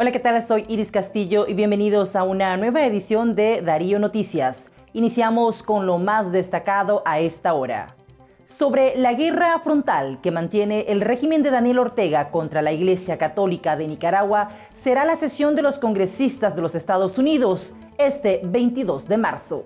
Hola, ¿qué tal? Soy Iris Castillo y bienvenidos a una nueva edición de Darío Noticias. Iniciamos con lo más destacado a esta hora. Sobre la guerra frontal que mantiene el régimen de Daniel Ortega contra la Iglesia Católica de Nicaragua, será la sesión de los congresistas de los Estados Unidos este 22 de marzo.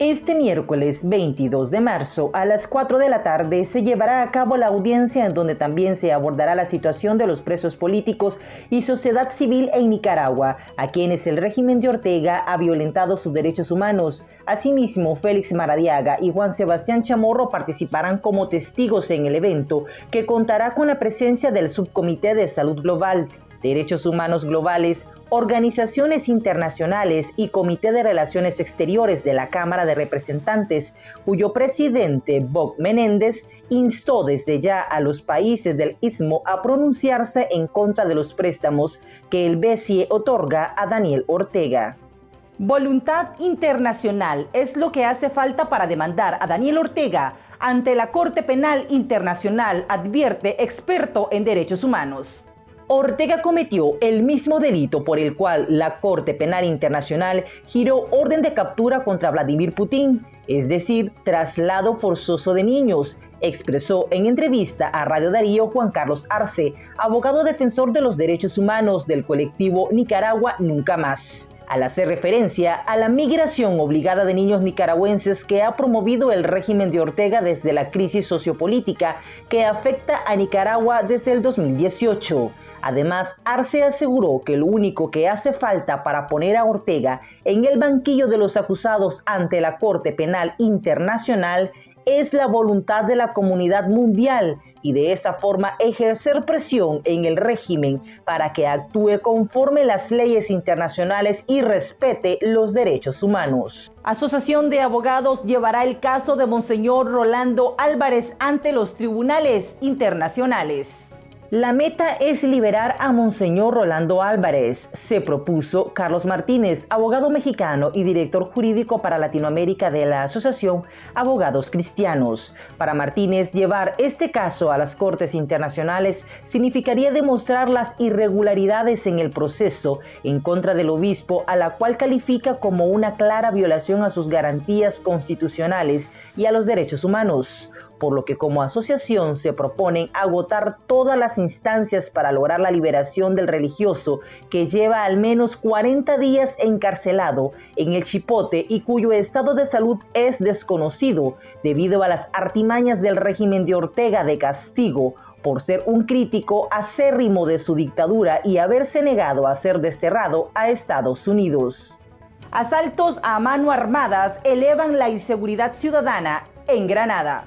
Este miércoles 22 de marzo a las 4 de la tarde se llevará a cabo la audiencia en donde también se abordará la situación de los presos políticos y sociedad civil en Nicaragua, a quienes el régimen de Ortega ha violentado sus derechos humanos. Asimismo, Félix Maradiaga y Juan Sebastián Chamorro participarán como testigos en el evento, que contará con la presencia del Subcomité de Salud Global, Derechos Humanos Globales, organizaciones internacionales y Comité de Relaciones Exteriores de la Cámara de Representantes, cuyo presidente, Bob Menéndez, instó desde ya a los países del Istmo a pronunciarse en contra de los préstamos que el BCE otorga a Daniel Ortega. Voluntad internacional es lo que hace falta para demandar a Daniel Ortega ante la Corte Penal Internacional, advierte experto en derechos humanos. Ortega cometió el mismo delito por el cual la Corte Penal Internacional giró orden de captura contra Vladimir Putin, es decir, traslado forzoso de niños, expresó en entrevista a Radio Darío Juan Carlos Arce, abogado defensor de los derechos humanos del colectivo Nicaragua Nunca Más al hacer referencia a la migración obligada de niños nicaragüenses que ha promovido el régimen de Ortega desde la crisis sociopolítica que afecta a Nicaragua desde el 2018. Además, Arce aseguró que lo único que hace falta para poner a Ortega en el banquillo de los acusados ante la Corte Penal Internacional es la voluntad de la comunidad mundial y de esa forma ejercer presión en el régimen para que actúe conforme las leyes internacionales y respete los derechos humanos. Asociación de Abogados llevará el caso de Monseñor Rolando Álvarez ante los tribunales internacionales. La meta es liberar a Monseñor Rolando Álvarez, se propuso Carlos Martínez, abogado mexicano y director jurídico para Latinoamérica de la Asociación Abogados Cristianos. Para Martínez, llevar este caso a las Cortes Internacionales significaría demostrar las irregularidades en el proceso en contra del obispo, a la cual califica como una clara violación a sus garantías constitucionales y a los derechos humanos por lo que como asociación se proponen agotar todas las instancias para lograr la liberación del religioso que lleva al menos 40 días encarcelado en el Chipote y cuyo estado de salud es desconocido debido a las artimañas del régimen de Ortega de castigo por ser un crítico acérrimo de su dictadura y haberse negado a ser desterrado a Estados Unidos. Asaltos a mano armadas elevan la inseguridad ciudadana en Granada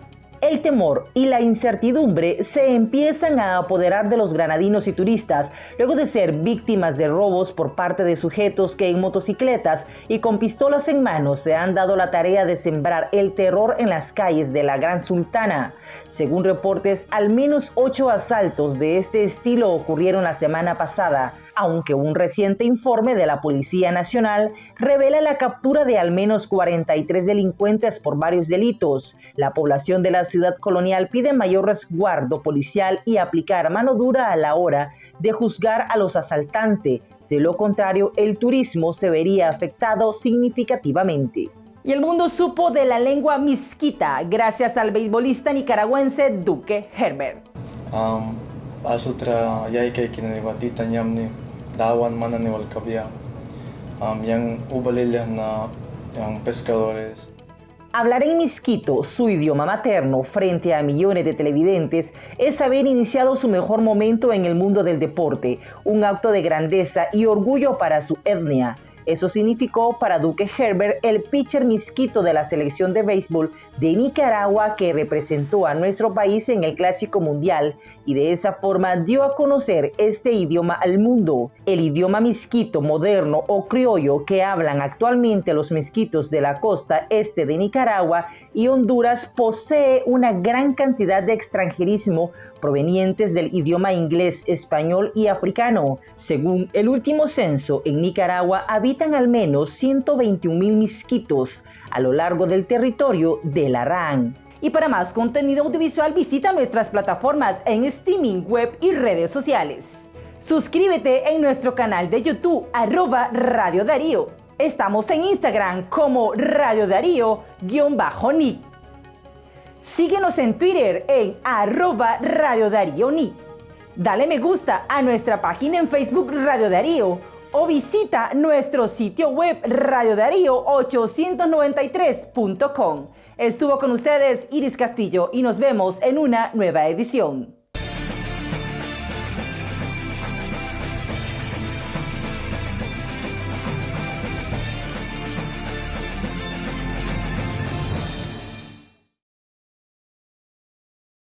el temor y la incertidumbre se empiezan a apoderar de los granadinos y turistas luego de ser víctimas de robos por parte de sujetos que en motocicletas y con pistolas en manos se han dado la tarea de sembrar el terror en las calles de la Gran Sultana. Según reportes, al menos ocho asaltos de este estilo ocurrieron la semana pasada, aunque un reciente informe de la Policía Nacional revela la captura de al menos 43 delincuentes por varios delitos. La población de la ciudad colonial pide mayor resguardo policial y aplicar mano dura a la hora de juzgar a los asaltantes. De lo contrario, el turismo se vería afectado significativamente. Y el mundo supo de la lengua misquita gracias al beisbolista nicaragüense Duque Herbert. Um, Hablar en misquito, su idioma materno, frente a millones de televidentes, es haber iniciado su mejor momento en el mundo del deporte, un acto de grandeza y orgullo para su etnia. Eso significó para Duque Herbert el pitcher misquito de la selección de béisbol de Nicaragua que representó a nuestro país en el Clásico Mundial y de esa forma dio a conocer este idioma al mundo. El idioma misquito moderno o criollo que hablan actualmente los misquitos de la costa este de Nicaragua y Honduras posee una gran cantidad de extranjerismo provenientes del idioma inglés, español y africano. Según el último censo, en Nicaragua habitan al menos 121 mil misquitos a lo largo del territorio de la RAN. Y para más contenido audiovisual visita nuestras plataformas en streaming, web y redes sociales. Suscríbete en nuestro canal de YouTube, arroba Radio Darío. Estamos en Instagram como Radio Darío-Ni. Síguenos en Twitter en arroba Radio Darío Ni. Dale me gusta a nuestra página en Facebook Radio Darío o visita nuestro sitio web radiodarío893.com. Estuvo con ustedes Iris Castillo y nos vemos en una nueva edición.